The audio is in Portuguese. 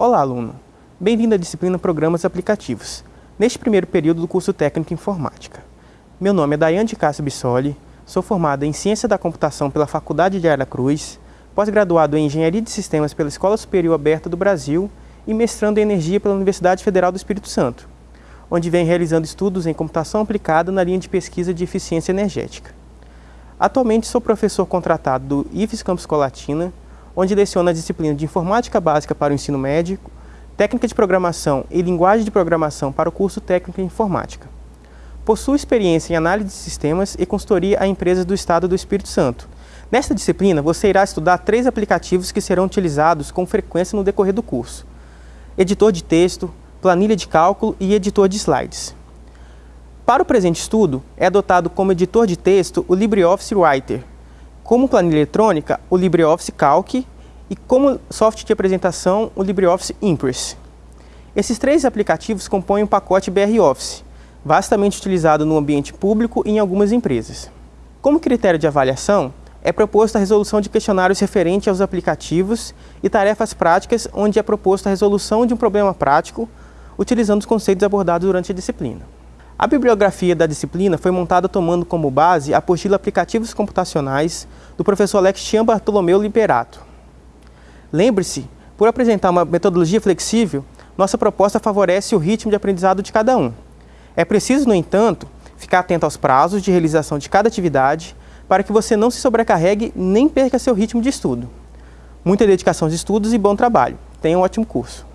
Olá, aluno! Bem-vindo à disciplina Programas Aplicativos, neste primeiro período do curso Técnico em Informática. Meu nome é Daiane de Cássio Bissoli, sou formada em Ciência da Computação pela Faculdade de Aracruz, pós-graduado em Engenharia de Sistemas pela Escola Superior Aberta do Brasil e mestrando em Energia pela Universidade Federal do Espírito Santo, onde vem realizando estudos em computação aplicada na linha de pesquisa de eficiência energética. Atualmente sou professor contratado do IFES Campus Colatina, onde leciona a disciplina de Informática Básica para o Ensino Médio, Técnica de Programação e Linguagem de Programação para o curso Técnico em Informática. Possui experiência em análise de sistemas e consultoria a empresas do Estado do Espírito Santo. Nesta disciplina, você irá estudar três aplicativos que serão utilizados com frequência no decorrer do curso. Editor de texto, planilha de cálculo e editor de slides. Para o presente estudo, é adotado como editor de texto o LibreOffice Writer, como planilha eletrônica, o LibreOffice Calc e como software de apresentação, o LibreOffice Impress. Esses três aplicativos compõem o pacote BR Office, vastamente utilizado no ambiente público e em algumas empresas. Como critério de avaliação, é proposta a resolução de questionários referentes aos aplicativos e tarefas práticas, onde é proposta a resolução de um problema prático, utilizando os conceitos abordados durante a disciplina. A bibliografia da disciplina foi montada tomando como base a apostila Aplicativos Computacionais do professor Alexian Bartolomeu Liberato. Lembre-se, por apresentar uma metodologia flexível, nossa proposta favorece o ritmo de aprendizado de cada um. É preciso, no entanto, ficar atento aos prazos de realização de cada atividade para que você não se sobrecarregue nem perca seu ritmo de estudo. Muita dedicação de estudos e bom trabalho. Tenha um ótimo curso.